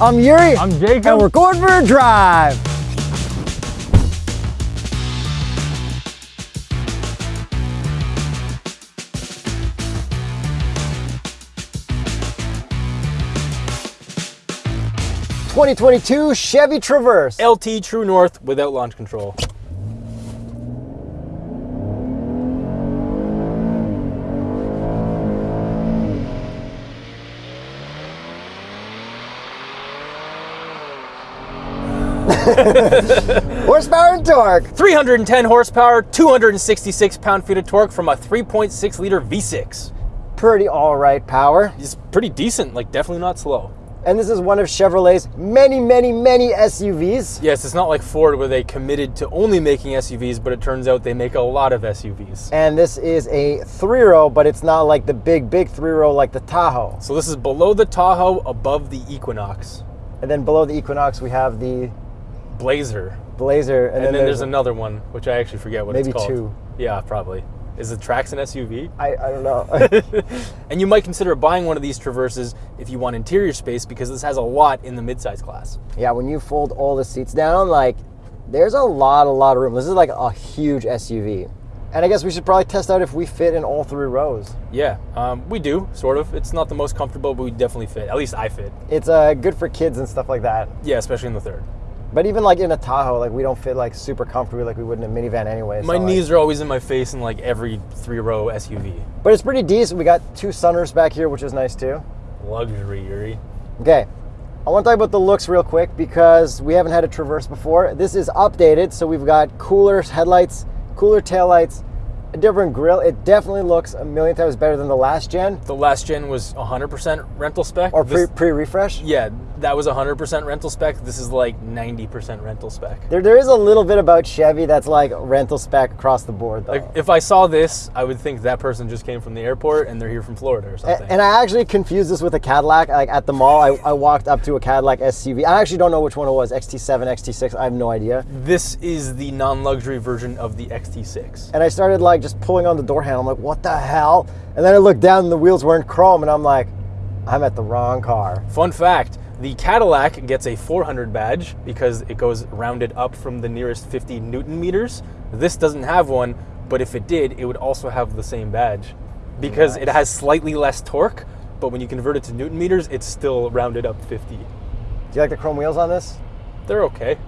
I'm Yuri. I'm Jacob. And we're going for a drive. Twenty twenty two Chevy Traverse. LT True North without launch control. Horsepower and torque. 310 horsepower, 266 pound-feet of torque from a 3.6 liter V6. Pretty all right power. It's pretty decent, like definitely not slow. And this is one of Chevrolet's many, many, many SUVs. Yes, it's not like Ford where they committed to only making SUVs, but it turns out they make a lot of SUVs. And this is a three row, but it's not like the big, big three row like the Tahoe. So this is below the Tahoe, above the Equinox. And then below the Equinox, we have the Blazer. Blazer. And, then, there's, another one, which I actually forget what it's called. Maybe two. Yeah, probably. Is the Trax an SUV? I, I don't know. And you might consider buying one of these Traverses if you want interior space because this has a lot in the midsize class. yeah, when you fold all the seats down, like there's a lot, a lot of room. This is like a huge SUV. And I guess we should probably test out if we fit in all three rows. Yeah, um, we do, sort of. It's not the most comfortable, but we definitely fit. At least I fit. It's uh, good for kids and stuff like that. Yeah, especially in the third. But even like in a Tahoe, like we don't fit like super comfortably like we would in a minivan anyway. My so, like- knees are always in my face in like every three row SUV. but it's pretty decent. We got two sunroofs back here, which is nice too. Luxury, Yuri. Okay, I want to talk about the looks real quick because we haven't had a Traverse before. This is updated, so we've got cooler headlights, cooler taillights, a different grille. It definitely looks a million times better than the last gen The last gen was 100% rental spec. or pre This- pre refresh. yeah, that was 100% rental spec. This is like 90% rental spec. There, there is a little bit about Chevy that's like rental spec across the board, though. Like if I saw this, I would think that person just came from the airport and they're here from Florida or something. and I actually confused this with a Cadillac. Like at the mall, I, I walked up to a Cadillac SUV. I actually don't know which one it was XT7, XT6. I have no idea. this is the non-luxury version of the XT6. And I started like just pulling on the door handle. I'm like, what the hell? And then I looked down and the wheels weren't chrome. And I'm like, I'm at the wrong car. Fun fact, the Cadillac gets a 400 badge because it goes rounded up from the nearest 50 Newton meters. This doesn't have one, but if it did, it would also have the same badge because it has slightly less torque, but when you convert it to Newton meters, it's still rounded up 50. Do you like the chrome wheels on this? They're okay.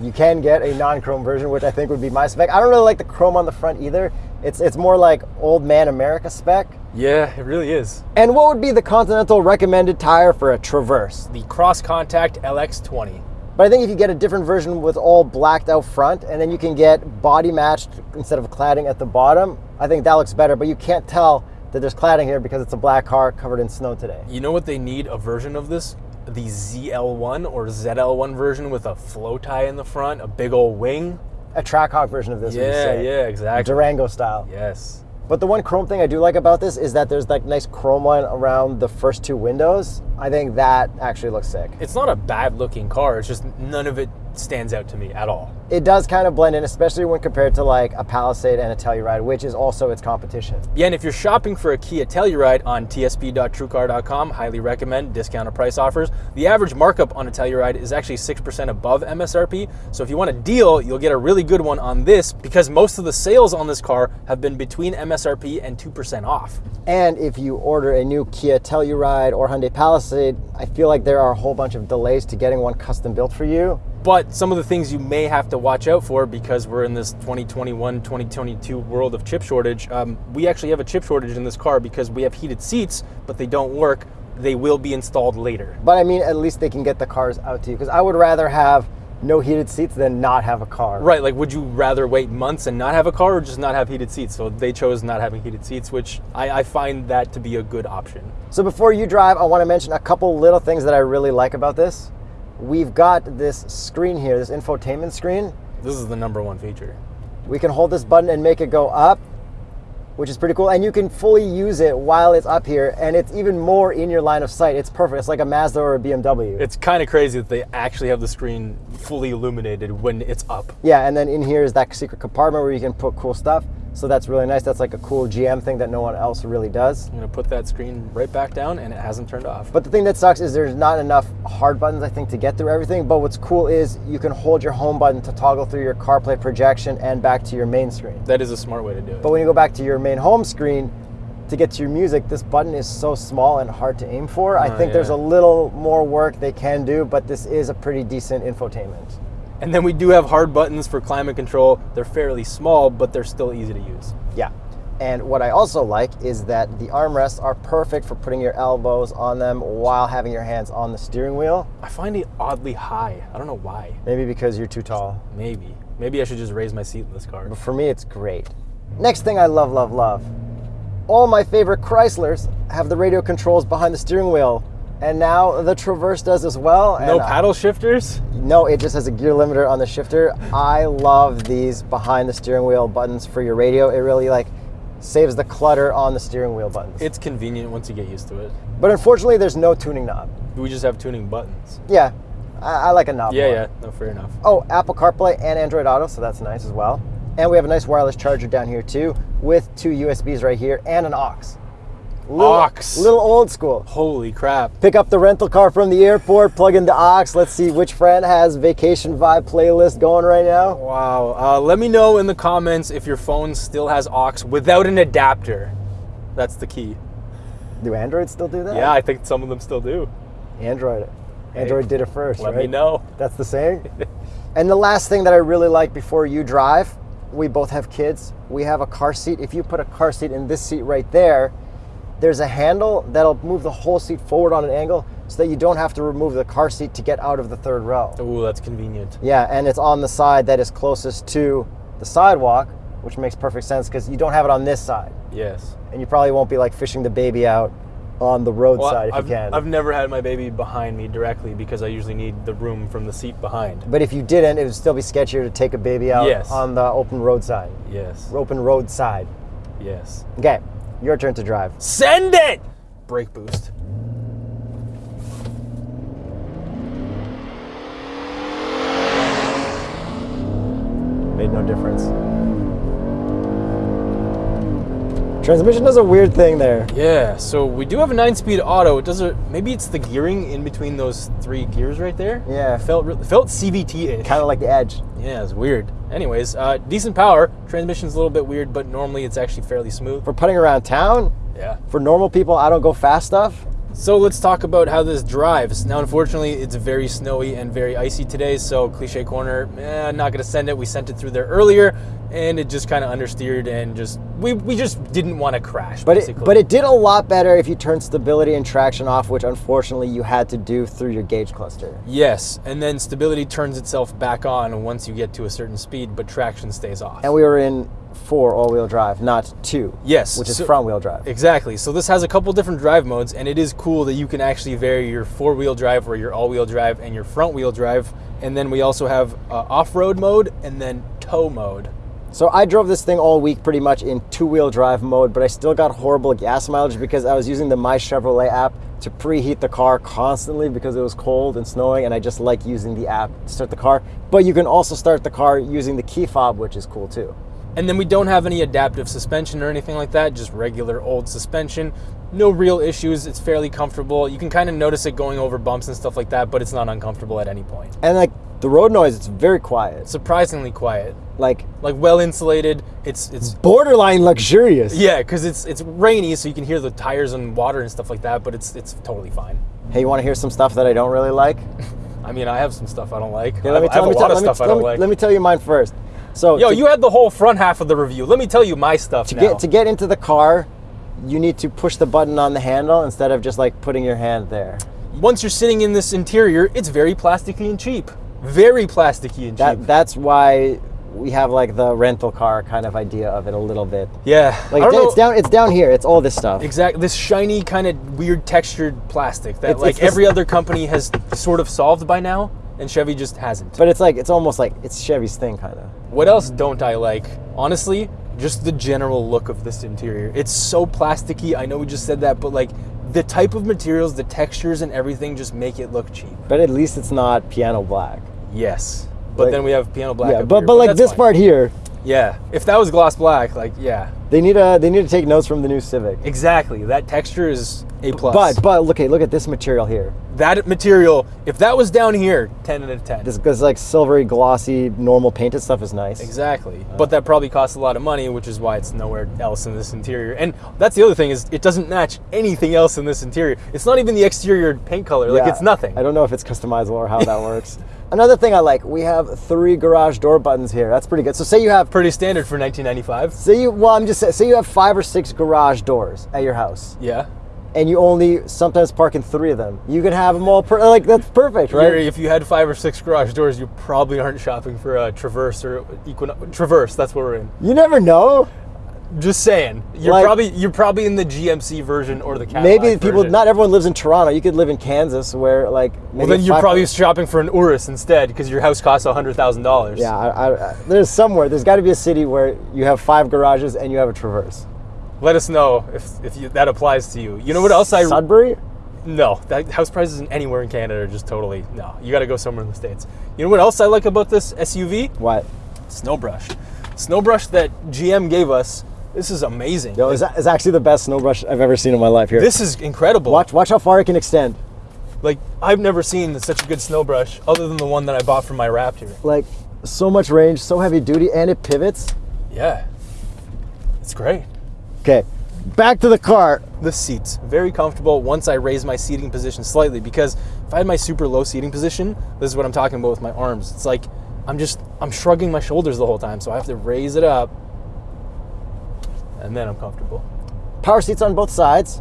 You can get a non-chrome version, which I think would be my spec. I don't really like the chrome on the front either. It's it's more like old man America spec. Yeah, it really is. And what would be the Continental recommended tire for a Traverse? The Cross Contact LX20. But I think if you get a different version with all blacked out front, and then you can get body matched instead of cladding at the bottom, I think that looks better. But you can't tell that there's cladding here because it's a black car covered in snow today. You know what they need a version of this? The ZL1 or ZL1 version with a flow tie in the front, a big old wing. A Trackhawk version of this. Yeah, yeah, exactly. Durango style. Yes. But the one chrome thing I do like about this is that there's like nice chrome line around the first two windows. I think that actually looks sick. It's not a bad looking car, it's just none of it stands out to me at all. It does kind of blend in, especially when compared to like a Palisade and a Telluride, which is also its competition. Yeah, and if you're shopping for a Kia Telluride on tsp.truecar.com, highly recommend discounted price offers. The average markup on a Telluride is actually 6% above MSRP. So if you want a deal, you'll get a really good one on this because most of the sales on this car have been between MSRP and 2% off. And if you order a new Kia Telluride or Hyundai Palisade, I feel like there are a whole bunch of delays to getting one custom built for you. But some of the things you may have to watch out for because we're in this 2021 2022 world of chip shortage. Um, we actually have a chip shortage in this car because we have heated seats, but they don't work. They will be installed later. But I mean, at least they can get the cars out to you because I would rather have no heated seats than not have a car. Right, like would you rather wait months and not have a car or just not have heated seats? So they chose not having heated seats, which I, I find that to be a good option. So before you drive, I want to mention a couple little things that I really like about this. We've got this screen here, this infotainment screen. This is the number one feature. We can hold this button and make it go up, which is pretty cool. And you can fully use it while it's up here, and it's even more in your line of sight. It's perfect. It's like a Mazda or a BMW. It's kind of crazy that they actually have the screen fully illuminated when it's up. Yeah, and then in here is that secret compartment where you can put cool stuff. So that's really nice. That's like a cool GM thing that no one else really does. I'm gonna put that screen right back down, and it hasn't turned off. But the thing that sucks is there's not enough hard buttons, I think, to get through everything. But what's cool is you can hold your home button to toggle through your CarPlay projection and back to your main screen. that is a smart way to do it. But when you go back to your main home screen to get to your music, this button is so small and hard to aim for. I Oh, think there's a little more work they can do, but this is a pretty decent infotainment. And then we do have hard buttons for climate control. They're fairly small, but they're still easy to use. Yeah. And what I also like is that the armrests are perfect for putting your elbows on them while having your hands on the steering wheel. I find it oddly high. I don't know why. Maybe because you're too tall. Maybe. Maybe I should just raise my seat in this car. But for me, it's great. Next thing I love, love, love. All my favorite Chryslers have the radio controls behind the steering wheel. And now the Traverse does as well. No and, uh, paddle shifters? No, it just has a gear limiter on the shifter. I love these behind the steering wheel buttons for your radio. It really like saves the clutter on the steering wheel buttons. It's convenient once you get used to it. but unfortunately, there's no tuning knob. We just have tuning buttons. Yeah, I, I like a knob. Yeah, more. yeah. No, fair enough. Oh, Apple CarPlay and Android Auto, so that's nice as well. And we have a nice wireless charger down here too, with two USBs right here and an aux. Little, Aux. Little old school. Holy crap. Pick up the rental car from the airport, plug in the aux. Let's see which friend has vacation vibe playlist going right now. Wow. Uh, let me know in the comments if your phone still has aux without an adapter. That's the key. Do Androids still do that? Yeah, I think some of them still do. Android. Android did it first. Let right? me know. That's the saying. and the last thing that I really like before you drive, we both have kids. We have a car seat. If you put a car seat in this seat right there, there's a handle that'll move the whole seat forward on an angle so that you don't have to remove the car seat to get out of the third row. Ooh, that's convenient. Yeah, and it's on the side that is closest to the sidewalk, which makes perfect sense because you don't have it on this side. Yes. And you probably won't be like fishing the baby out on the roadside if I've, you can. I've never had my baby behind me directly because I usually need the room from the seat behind. but if you didn't, it would still be sketchier to take a baby out Yes. on the open roadside. Yes. Open roadside. Yes. Okay, your turn to drive. Send it! Brake boost. Made no difference. Transmission does a weird thing there. Yeah, so we do have a nine-speed auto. It does a maybe it's the gearing in between those three gears right there. Yeah. felt felt CVT-ish. Kind of like the edge. Yeah, it's weird. Anyways, uh, decent power. Transmission's a little bit weird, but normally it's actually fairly smooth. For putting around town, Yeah. for normal people, I don't go fast stuff. So let's talk about how this drives. Now, unfortunately, it's very snowy and very icy today, so Cliche Corner, eh, not gonna send it. We sent it through there earlier, and it just kind of understeered and just we, we just didn't want to crash. But basically. it, but it did a lot better if you turned stability and traction off, which unfortunately you had to do through your gauge cluster. yes, and then stability turns itself back on once you get to a certain speed, but traction stays off. And we were in four all-wheel drive, not two. Yes, Which is so- front-wheel drive. Exactly. So this has a couple different drive modes, and it is cool that you can actually vary your four-wheel drive or your all-wheel drive and your front-wheel drive. And then we also have uh, off-road mode and then tow mode. So I drove this thing all week pretty much in two-wheel drive mode, but I still got horrible gas mileage because I was using the My Chevrolet app to preheat the car constantly because it was cold and snowing, and I just like using the app to start the car. But you can also start the car using the key fob, which is cool too. And then we don't have any adaptive suspension or anything like that, just regular old suspension. No real issues. It's fairly comfortable. You can kind of notice it going over bumps and stuff like that, but it's not uncomfortable at any point. And like the road noise, it's very quiet. Surprisingly quiet. Like Like well insulated. It's it's borderline luxurious. yeah, because it's it's rainy, so you can hear the tires and water and stuff like that. But it's it's totally fine. Hey, you want to hear some stuff that I don't really like? I mean, I have some stuff I don't like. I let me I tell, have let me a lot tell, of stuff I don't like. let me tell you mine first. So Yo, to, you had the whole front half of the review. Let me tell you my stuff to now. get to get into the car, you need to push the button on the handle instead of just like putting your hand there. Once you're sitting in this interior, it's very plasticky and cheap. Very plasticky and cheap. That that's why we have like the rental car kind of idea of it a little bit. yeah, Like I don't it's down it's down here. It's all this stuff. exactly this shiny kind of weird textured plastic that It's- like it's every other company has sort of solved by now, and Chevy just hasn't. But it's like it's almost like it's Chevy's thing kind of. What else don't I like? Honestly, just the general look of this interior. It's so plasticky. I know we just said that, but like the type of materials, the textures, and everything just make it look cheap. But at least it's not piano black. Yes. But Like- then we have piano black. yeah, but here, but like this fine. part here, Yeah. If that was gloss black, like yeah, they need a they need to take notes from the new Civic. exactly. That texture is a plus. But but look, okay, look at this material here. that material, if that was down here, ten out of ten. This this like silvery, glossy, normal painted stuff is nice. Exactly. Uh, but that probably costs a lot of money, which is why it's nowhere else in this interior. And that's the other thing is it doesn't match anything else in this interior. It's not even the exterior paint color. Like Yeah, it's nothing. I don't know if it's customizable or how that works. Another thing I like, we have three garage door buttons here. That's pretty good. So say you have Pretty standard for 1995. say you well I'm just saying say you have five or six garage doors at your house Yeah. and you only sometimes park in three of them. You can have them all per, like that's perfect, right? You're- If you had five or six garage doors, you probably aren't shopping for a Traverse or Equinox. Traverse, that's what we're in. You never know. Just saying. You're Like- probably you're probably in the GMC version or the Cadillac Maybe people version. not everyone lives in Toronto. You could live in Kansas where like Well, then you're probably shopping for an Urus instead because your house costs hundred thousand dollars. Yeah, I, I, there's somewhere. There's got to be a city where you have five garages and you have a Traverse. Let us know if if you, that applies to you. You know what else I Sudbury? No, that house prices anywhere in Canada are just totally no. You got to go somewhere in the states. You know what else I like about this SUV? What? Snowbrush. Snowbrush that GM gave us. This is amazing. Yo, is, that, is actually the best snow brush I've ever seen in my life. Here, this is incredible. watch watch how far it can extend. Like I've never seen such a good snow brush other than the one that I bought from my Raptor. Like so much range, so heavy duty, and it pivots. Yeah. It's great. Okay, back to the car. The seats very comfortable once I raise my seating position slightly because if I had my super low seating position, this is what I'm talking about with my arms. It's like I'm just I'm shrugging my shoulders the whole time, so I have to raise it up and then I'm comfortable. Power seats on both sides.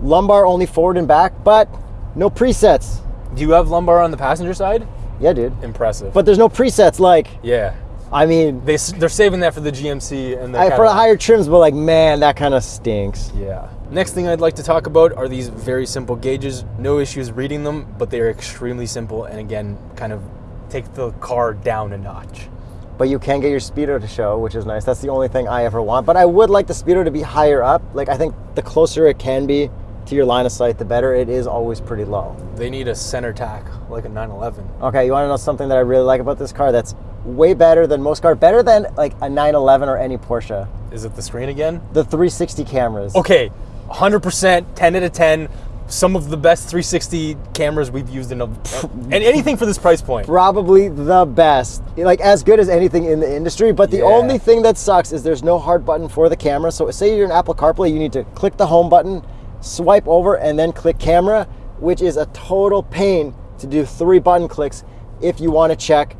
Lumbar only forward and back, but no presets. Do you have lumbar on the passenger side? Yeah, dude. Impressive. But there's no presets. Like, yeah, I mean, they they're saving that for the GMC and the I, for the higher trims, but like, man, that kind of stinks. Yeah. Next thing I'd like to talk about are these very simple gauges. No issues reading them, but they are extremely simple and again, kind of take the car down a notch. But you can get your speedo to show, which is nice. That's the only thing I ever want. But I would like the speedo to be higher up. Like, I think the closer it can be to your line of sight, the better. It is always pretty low. They need a center tach like a 911. Okay, you want to know something that I really like about this car? That's way better than most cars. Better than like a 911 or any Porsche. Is it the screen again? The 360 cameras. Okay, 100%, 10 out of 10. Some of the best 360 cameras we've used in a, and anything for this price point. Probably the best. Like as good as anything in the industry. But the Yeah. only thing that sucks is there's no hard button for the camera. So say you're in Apple CarPlay, you need to click the home button, swipe over, and then click camera, which is a total pain to do three button clicks if you want to check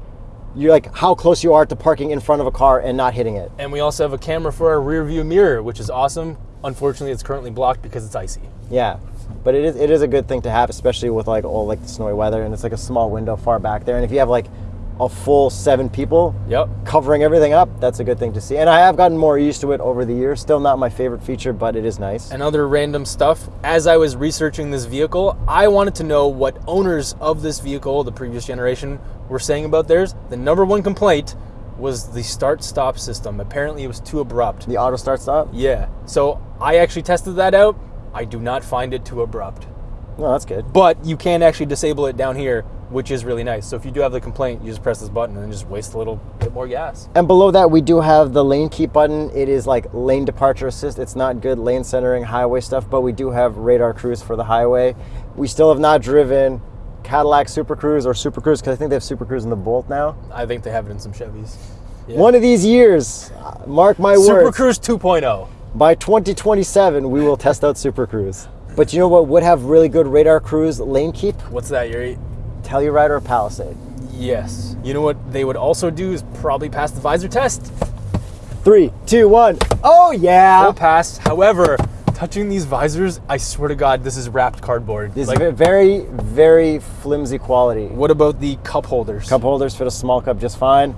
you're like how close you are to parking in front of a car and not hitting it. And we also have a camera for our rear view mirror, which is awesome. Unfortunately, it's currently blocked because it's icy. Yeah. But it is it is a good thing to have, especially with like all like the snowy weather and it's like a small window far back there. And if you have like a full seven people Yep. covering everything up, that's a good thing to see. And I have gotten more used to it over the years. Still not my favorite feature, but it is nice. and other random stuff. As I was researching this vehicle, I wanted to know what owners of this vehicle, the previous generation, were saying about theirs. The number one complaint was the start stop system. Apparently, it was too abrupt. the auto start stop? Yeah. So I actually tested that out. I do not find it too abrupt. No, that's good. But you can actually disable it down here, which is really nice. So if you do have the complaint, you just press this button and just waste a little bit more gas. And below that, we do have the lane keep button. It is like lane departure assist. It's not good lane centering highway stuff, but we do have radar cruise for the highway. We still have not driven Cadillac Super Cruise or Super Cruise because I think they have Super Cruise in the Bolt now. I think they have it in some Chevys. Yeah. One of these years, mark my Super words, Super Cruise oh. 2.0. by 2027, we will test out Super Cruise. But you know what would have really good radar cruise lane keep? What's that, Yuri? Telluride or Palisade. Yes. You know what they would also do is probably pass the visor test. Three, two, one. Oh yeah! Full pass. However, touching these visors, I swear to God, this is wrapped cardboard. This Like, is very, very flimsy quality. what about the cup holders? Cup holders fit a small cup just fine.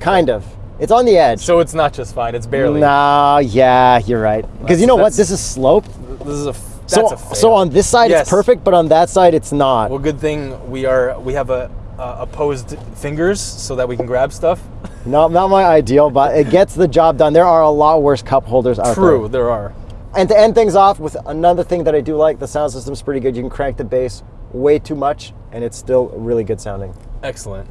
Kind of. It's on the edge. So it's not just fine. It's barely. Nah, yeah, you're right. Because you know what? This is slope. This is a. That's So, a so on this side Yes. it's perfect, but on that side it's not. Well, good thing we are. We have a, a opposed fingers so that we can grab stuff. Not, not my ideal, but it gets the job done. There are a lot worse cup holders out True, there. True, there are. And to end things off with another thing that I do like, the sound system's pretty good. You can crank the bass way too much, and it's still really good sounding. Excellent.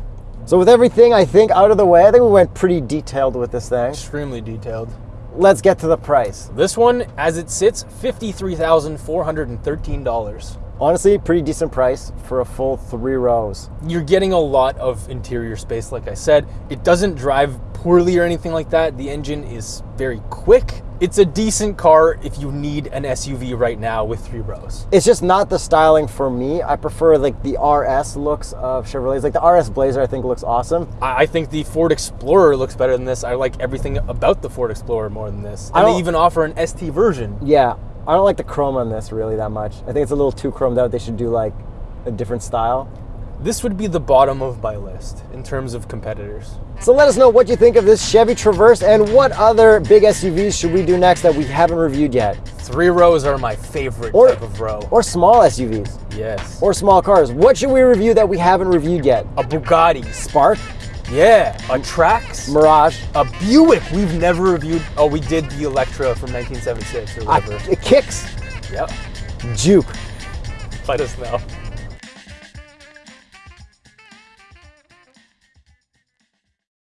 So with everything I think out of the way, I think we went pretty detailed with this thing. Extremely detailed. Let's get to the price. This one, as it sits, $53,413. Honestly, pretty decent price for a full three rows. You're getting a lot of interior space, like I said. It doesn't drive poorly or anything like that. The engine is very quick. It's a decent car if you need an SUV right now with three rows. It's just not the styling for me. I prefer like the RS looks of Chevrolets. Like the RS Blazer, I think looks awesome. I I think the Ford Explorer looks better than this. I like everything about the Ford Explorer more than this. I And they even offer an ST version. Yeah, I don't like the chrome on this really that much. I think it's a little too chromed out. They should do like a different style. This would be the bottom of my list in terms of competitors. So let us know what you think of this Chevy Traverse and what other big SUVs should we do next that we haven't reviewed yet, Three rows are my favorite Or- type of row. or small SUVs yes. or small cars. What should we review that we haven't reviewed yet? a Bugatti. Spark, Yeah. A Trax. Mirage, A Buick. We've never reviewed. Oh, we did the Electra from 1976 or whatever. Kicks, yep. Juke. Let us know.